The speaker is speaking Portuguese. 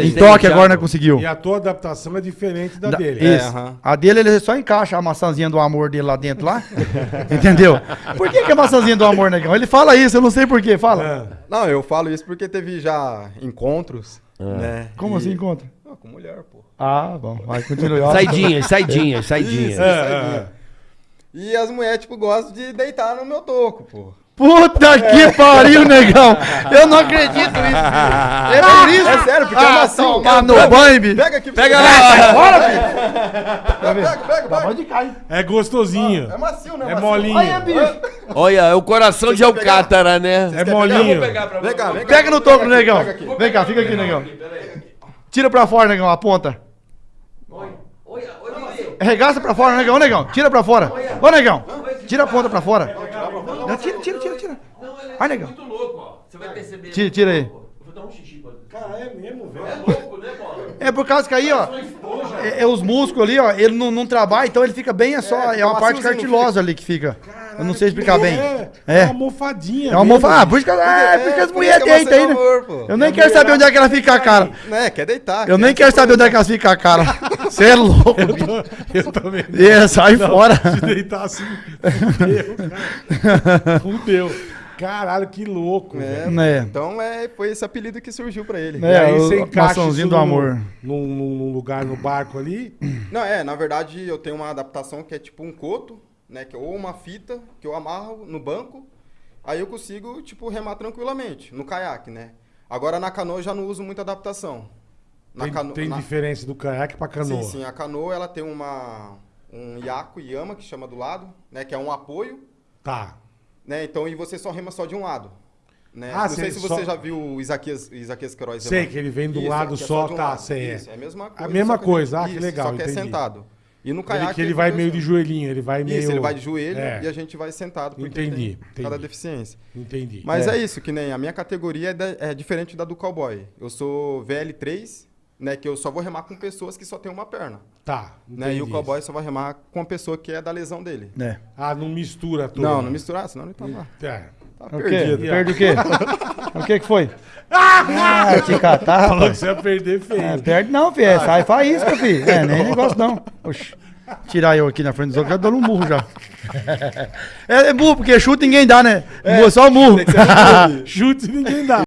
Em tem já- agora não conseguiu. E a tua adaptação é diferente da, Da- dele. Isso. É, aham. A dele, ele só encaixa a maçãzinha do amor dele lá dentro, lá. Entendeu? Por que, que é a maçãzinha do amor, negão? Ele fala isso, eu não sei porquê. Fala. Ah, Não, eu falo isso porque teve já encontros, né? Como E- assim encontra? Ah, com mulher, pô. Ah, bom. Vai, continua. Saidinha, saidinha, saidinha. Isso. é, é. E as mulheres, tipo, gostam de deitar no meu toco, pô. Puta que pariu, negão. Eu não acredito nisso. É por isso? É sério, porque é ah, macio. tomar no banho, bicho. Pega aqui. Pega lá! Bora, filho. Pega, pega, pega. Pode cair. É gostosinho. É macio, né? É macio. molinho. Olha, bicho. Olha, é o coração de Alcátara, né? É molinho. Vem cá, vem cá. Pega no toco, negão. Pega. Vem cá, fica aqui, negão. Tira pra fora, negão, a ponta. Arregaça pra fora, negão, negão. Tira pra fora. Ô, negão. Tira a ponta pra fora. Não, tira, tira, tira, tira. Vai, negão. louco, ó. Você vai perceber. Tira, tira aí. Vou dar um xixi. Cara, é mesmo, velho. louco, né, Bola? É por causa que aí, ó, é, é os músculos ali, ó, ele não, não trabalha, então ele fica bem, é só, é, fica uma parte maciozinho, não cartilosa ali que fica. Eu não sei explicar bem. É, É. é uma almofadinha. É uma almofada. Ah, por isso que, é, por isso que as por mulheres isso que é deitam aí, né? amor. Eu nem quero saber onde é que ela fica a cara. Né, quer deitar. Eu nem quero saber onde é que elas ficam a cara. Você é louco. Eu, tô- eu também. não. É, sai fora. Se deitar assim, fudeu, cara. Fudeu. Caralho, que louco, É. Né? Então é, foi esse apelido que surgiu pra ele. É, E aí o você encaixa isso do num- amor. Num, num- num lugar no barco ali. Não, é, na verdade eu tenho uma adaptação que é tipo um coto, né? Que, ou uma fita que eu amarro no banco, aí eu consigo, tipo, remar tranquilamente, no caiaque, né? Agora na canoa eu já não uso muita adaptação. Na Tem, cano- tem na- diferença do caiaque pra canoa. Sim, sim, a canoa ela tem uma um iaco e yama que chama do lado, né? Que é um apoio, Tá. né? Então e você só rema só de um lado. Né? Ah, não sei se só- você já viu o Isaquias, Isaquias Queiroz Sei que ele vem do Isso, lado é só, de um tá, lado. sei, é. Isso, é a mesma coisa. A mesma só coisa, ah, que isso, legal, Só que entendi. é sentado. E no Ele, caiaque que ele vai meio de dois- joelhinho, ele vai meio. Isso, ele vai de joelho É. e a gente vai sentado. porque Entendi, tem Cada entendi. deficiência. Entendi. Mas é. isso, que nem a minha categoria é, da- é diferente da do cowboy. Eu sou VL3, né? Que eu só vou remar com pessoas que só tem uma perna. Tá. Né, e o cowboy só vai remar com a pessoa que é da lesão dele. É. Ah, não mistura tudo. Não, não misturar, senão ele tá lá. É. Tá O quê? perdido. Perde o quê? o que que foi? Ah, te catar, Falou que você ia perder feio. É, perde não, filho. É, sai faísca, filho. É, nem negócio não. Oxi. Tirar eu aqui na frente dos outros, já dando um murro já. É, é burro, porque chute ninguém dá, né? Só murro. Chute ninguém dá.